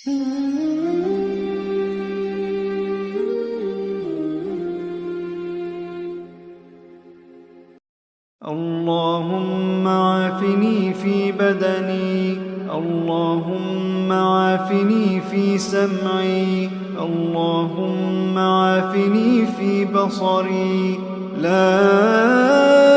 اللهم عافني في بدني اللهم عافني في سمعي اللهم عافني في بصري. لا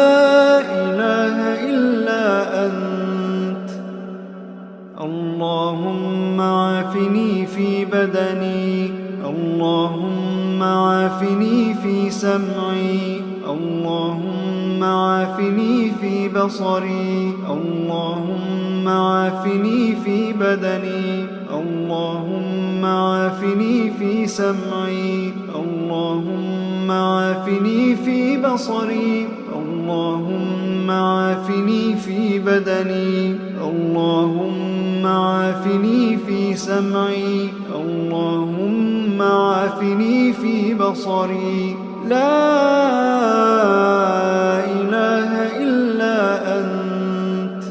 اللهم عافني في بدني اللهم عافني في سمعي اللهم عافني في بصري اللهم عافني في بدني اللهم عافني في سمعي اللهم عافني في بصري اللهم عافني في بدني اللهم عافني في سمعي. اللهم عافني في بصري. لا إله إلا أنت.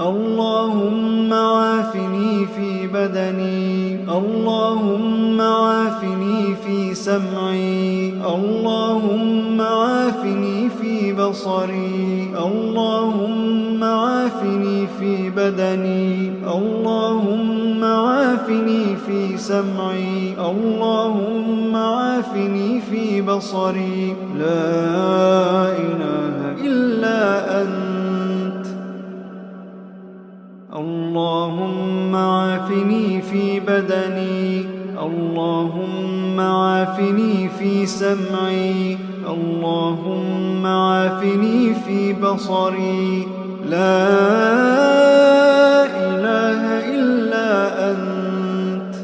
اللهم عافني في بدني. اللهم عافني في سمعي. اللهم عافني في بصري. اللهم عافني في بدني. اللهم عافني في سمعي. اللهم عافني في بصري. لا إله إلا أنت. اللهم عافني في بدني. اللهم عافني في سمعي. اللهم عافني في بصري. لا إله إلا أنت.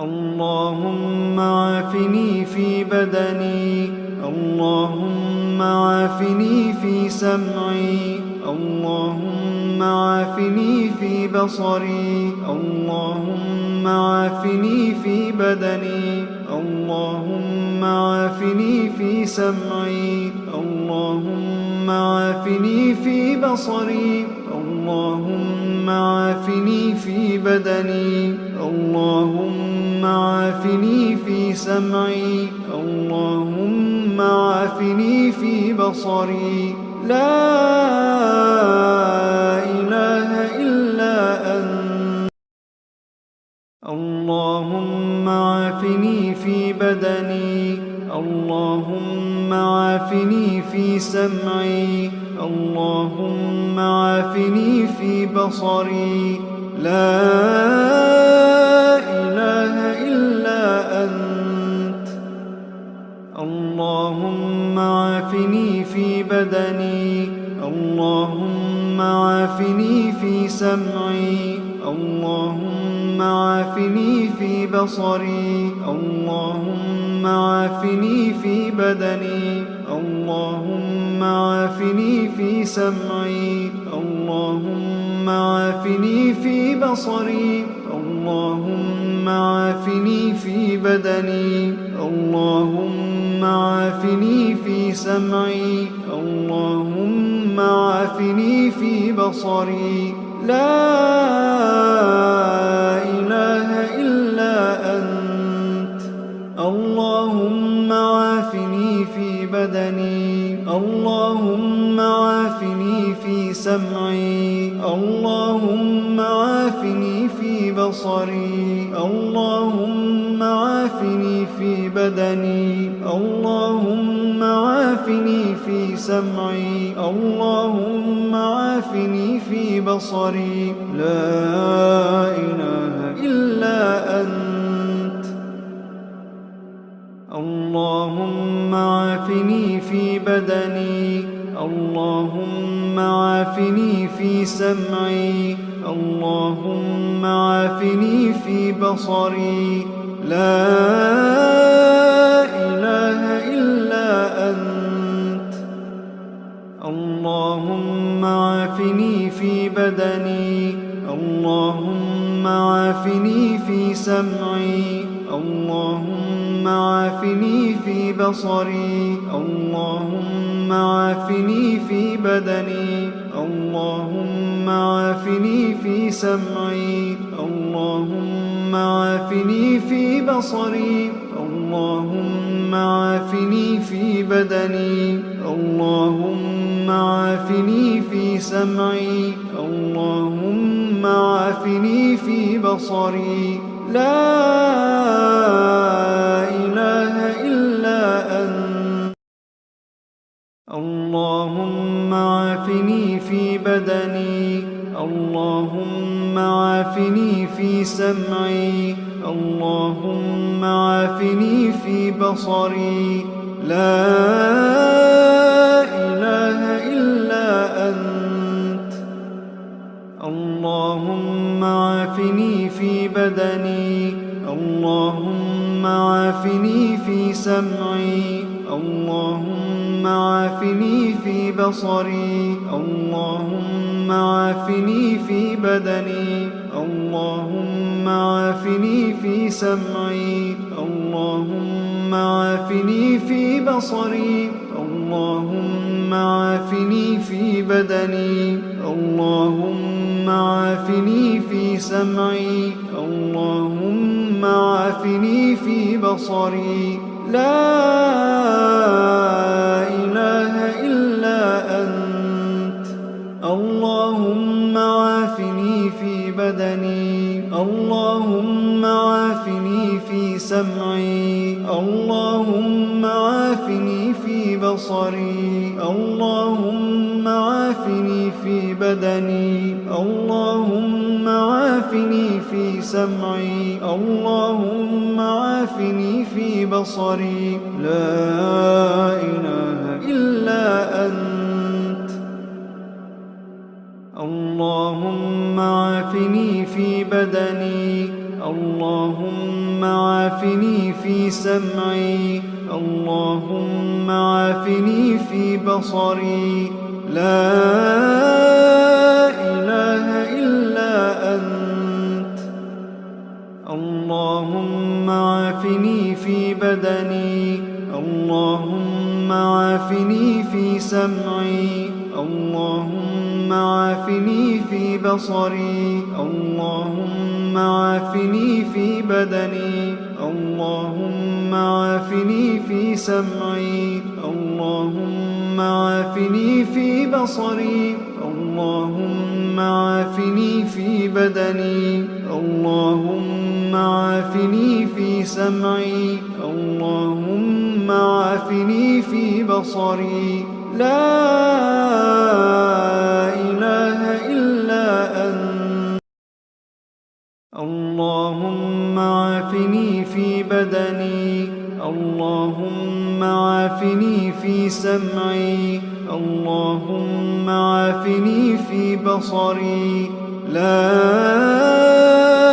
اللهم عافني في بدني. اللهم عافني في سمعي. اللهم عافني في بصري. اللهم عافني في بدني. اللهم عافني في سمعي. اللهم عافني في بصري. اللهم عافني في بدني. اللهم عافني في سمعي. اللهم عافني في بصري. لا إله إلا أنت. اللهم عافني في بدني. اللهم عافني في سمعي. اللهم عافني في بصري. لا إله إلا أنت. اللهم عافني في بدني. اللهم عافني في سمعي. اللهم عافني في بصري. اللهم عافني في بدني. اللهم عافني في سمعي. اللهم عافني في بصري. اللهم عافني في بدني. اللهم عافني في سمعي. اللهم عافني في بصري. لا إله سمعي. اللهم عافني في بصري. اللهم عافني في بدني. اللهم عافني في سمعي. اللهم عافني في بصري. لا إله إلا أنت. اللهم عافني في بدني. اللهم عافني في سمعي. اللهم عافني في بصري. لا إله إلا أنت. اللهم عافني في بدني. اللهم عافني في سمعي. اللهم عافني في بصري. اللهم عافني في بدني اللهم اللهم عافني في سمعي اللهم عافني في بصري اللهم عافني في بدني اللهم عافني في سمعي اللهم عافني في بصري. لا بدني اللهم عافني في سمعي. اللهم عافني في بصري. لا إله إلا أنت. اللهم عافني في بدني. اللهم عافني في سمعي. اللهم عافني في بصري اللهم عافني في بدني اللهم عافني في سمعي اللهم عافني في بصري اللهم عافني في بدني اللهم عافني في سمعي اللهم عافني في بصري. لا إله إلا أنت. اللهم عافني في بدني اللهم عافني في سمعي اللهم عافني في بصري اللهم عافني في بدني اللهم عافني في سمعي. اللهم عافني في بصري. لا إله إلا أنت. اللهم عافني في بدني. اللهم عافني في سمعي. اللهم عافني في بصري. لا عافني في بدني. اللهم عافني في سمعي. اللهم عافني في بصري. اللهم عافني في بدني. اللهم عافني في سمعي. اللهم عافني في بصري. اللهم عافني في بدني. اللهم عافني في سمعي. اللهم عافني في بصري. لا إله إلا أنت. اللهم عافني في بدني. اللهم عافني في سمعي. اللهم عافني في بصري. لا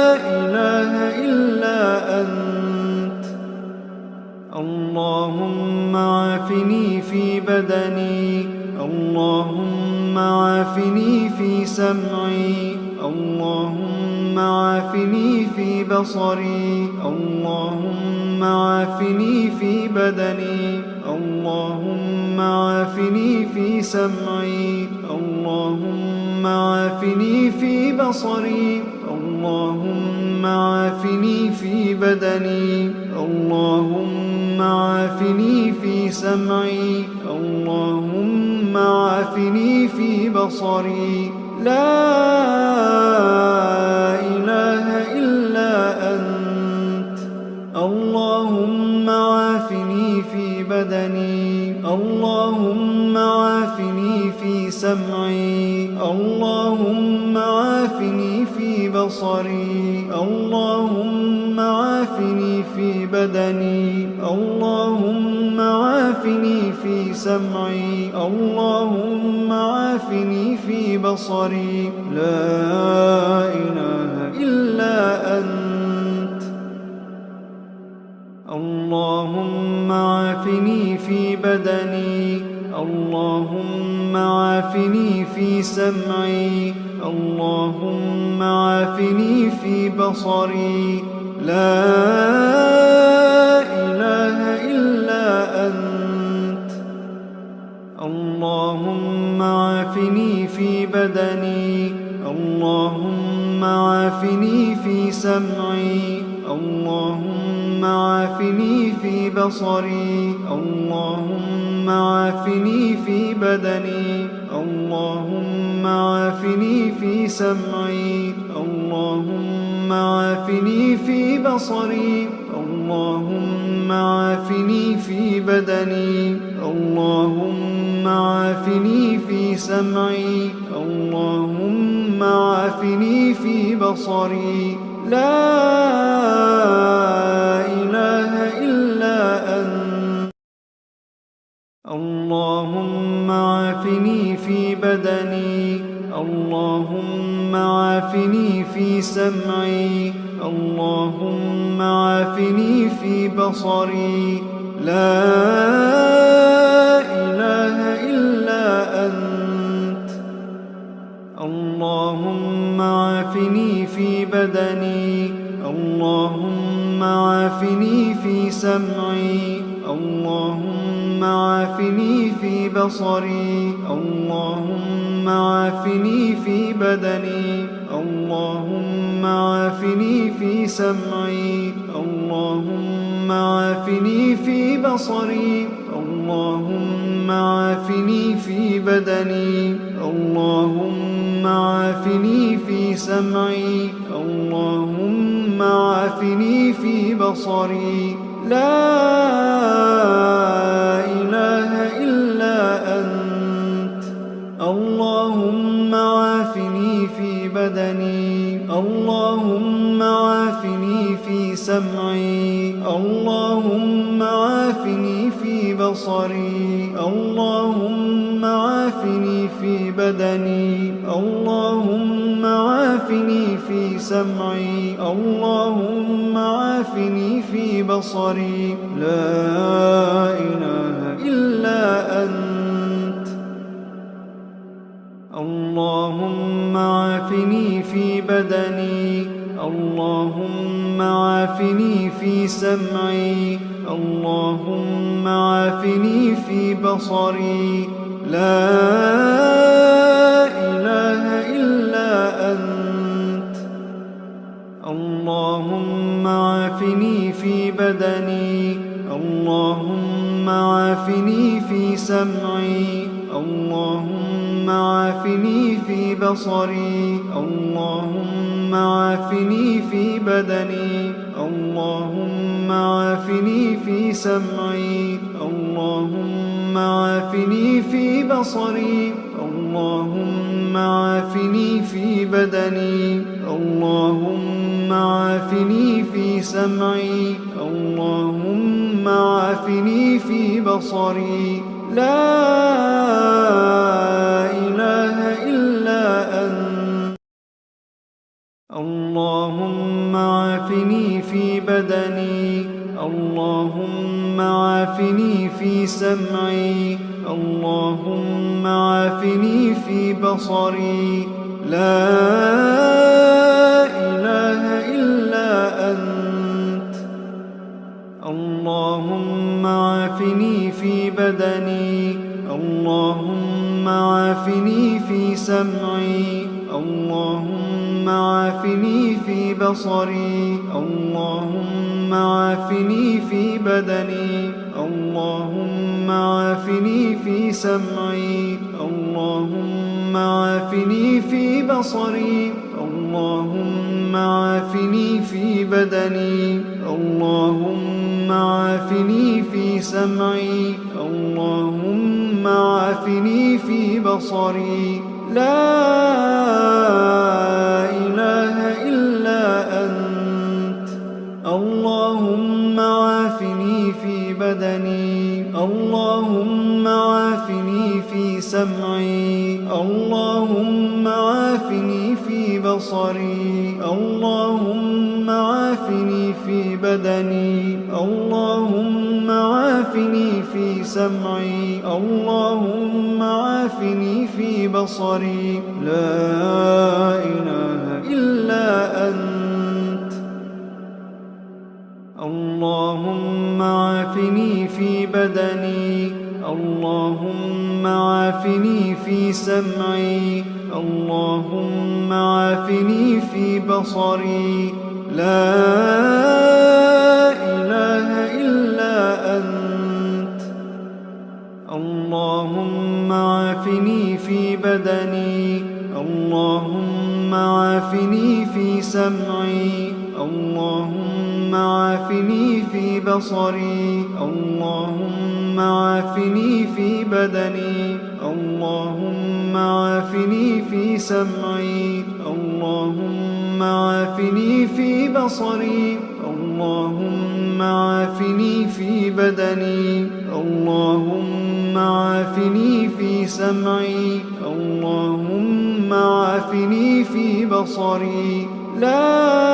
اللهم عافني في بدني اللهم عافني في سمعي اللهم عافني في بصري اللهم عافني في بدني اللهم عافني في سمعي اللهم عافني في بصري اللهم عافني في بدني اللهم عافني في سمعي. اللهم عافني في بصري. لا سمعي. اللهم عافني في بصري. لا إله إلا أنت. اللهم عافني في بدني. عافني في سمعي. اللهم عافني في بصري. اللهم عافني في بدني. اللهم عافني في سمعي. اللهم عافني في بصري. اللهم عافني في بدني. اللهم عافني في سمعي. اللهم عافني في بصري. لا إله إلا أنت. اللهم في بدني. اللهم عافني في سمعي. اللهم عافني في بصري. لا إله إلا أنت. اللهم عافني في بدني. اللهم عافني في سمعي. اللهم عافني في بصري. اللهم عافني في بدني. اللهم عافني في سمعي. اللهم عافني في بصري. اللهم عافني في بدني. اللهم عافني في سمعي. اللهم عافني في بصري. لا إله إلا أنت. اللهم عافني في بدني اللهم عافني في سمعي اللهم عافني في بصري اللهم عافني في بدني اللهم عافني في سمعي. اللهم عافني في بصري. لا إله إلا أنت. اللهم عافني في بدني. اللهم عافني في سمعي. اللهم عافني في بصري. لا اللهم عافني في بدني. اللهم عافني في سمعي. اللهم عافني في بصري. اللهم عافني في بدني. اللهم عافني في سمعي. اللهم عافني في بصري. اللهم عافني في بدني. عافني في سمعي. اللهم عافني في بصري. لا بصري اللهم عافني في بدني اللهم عافني في سمعي اللهم عافني في بصري اللهم عافني في بدني اللهم عافني في سمعي اللهم عافني في بصري. لا بصري اللهم عافني في بدني اللهم عافني في سمعي اللهم عافني في بصري. لا إله إلا أنت. اللهم عافني في بدني اللهم عافني في سمعي اللهم عافني في بصري. لا إله إلا أنت. اللهم عافني في بدني. اللهم عافني في سمعي. اللهم عافني في بصري. اللهم عافني في بدني. اللهم عافني في سمعي. اللهم عافني في بصري. اللهم عافني في بدني. اللهم عافني في سمعي. اللهم عافني في بصري. لا